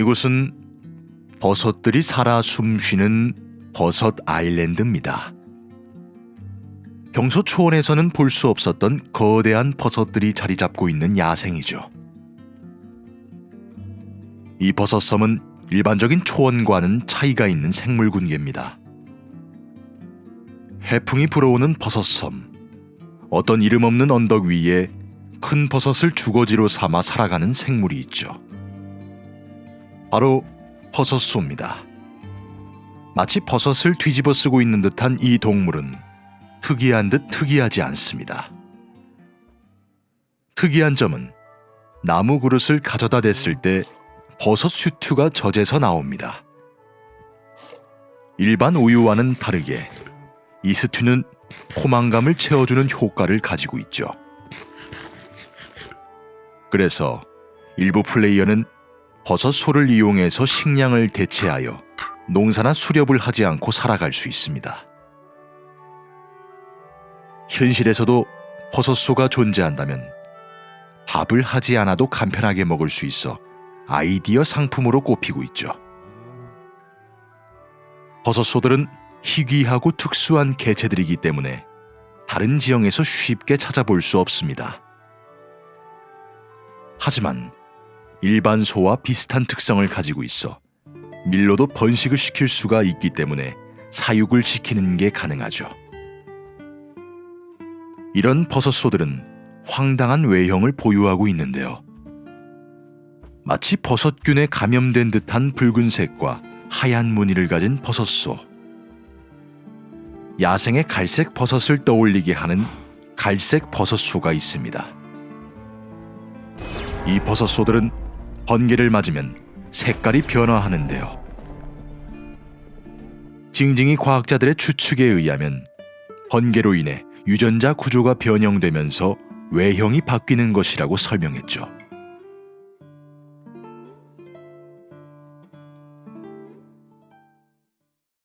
이곳은 버섯들이 살아 숨쉬는 버섯 아일랜드입니다. 평소 초원에서는 볼 수 없었던 거대한 버섯들이 자리 잡고 있는 야생이죠. 이 버섯섬은 일반적인 초원과는 차이가 있는 생물 군계입니다. 해풍이 불어오는 버섯섬. 어떤 이름 없는 언덕 위에 큰 버섯을 주거지로 삼아 살아가는 생물이 있죠. 바로 버섯소입니다. 마치 버섯을 뒤집어 쓰고 있는 듯한 이 동물은 특이한 듯 특이하지 않습니다. 특이한 점은 나무 그릇을 가져다 댔을 때 버섯 슈트가 젖에서 나옵니다. 일반 우유와는 다르게 이 스튜는 포만감을 채워주는 효과를 가지고 있죠. 그래서 일부 플레이어는 버섯 소를 이용해서 식량을 대체하여 농사나 수렵을 하지 않고 살아갈 수 있습니다. 현실에서도 버섯소가 존재한다면 밥을 하지 않아도 간편하게 먹을 수 있어 아이디어 상품으로 꼽히고 있죠. 버섯소들은 희귀하고 특수한 개체들이기 때문에 다른 지형에서 쉽게 찾아볼 수 없습니다. 하지만 일반 소와 비슷한 특성을 가지고 있어 밀로도 번식을 시킬 수가 있기 때문에 사육을 시키는 게 가능하죠. 이런 버섯소들은 황당한 외형을 보유하고 있는데요. 마치 버섯균에 감염된 듯한 붉은색과 하얀 무늬를 가진 버섯소. 야생의 갈색 버섯을 떠올리게 하는 갈색 버섯소가 있습니다. 이 버섯소들은 번개를 맞으면 색깔이 변화하는데요. 징징이 과학자들의 추측에 의하면 번개로 인해 유전자 구조가 변형되면서 외형이 바뀌는 것이라고 설명했죠.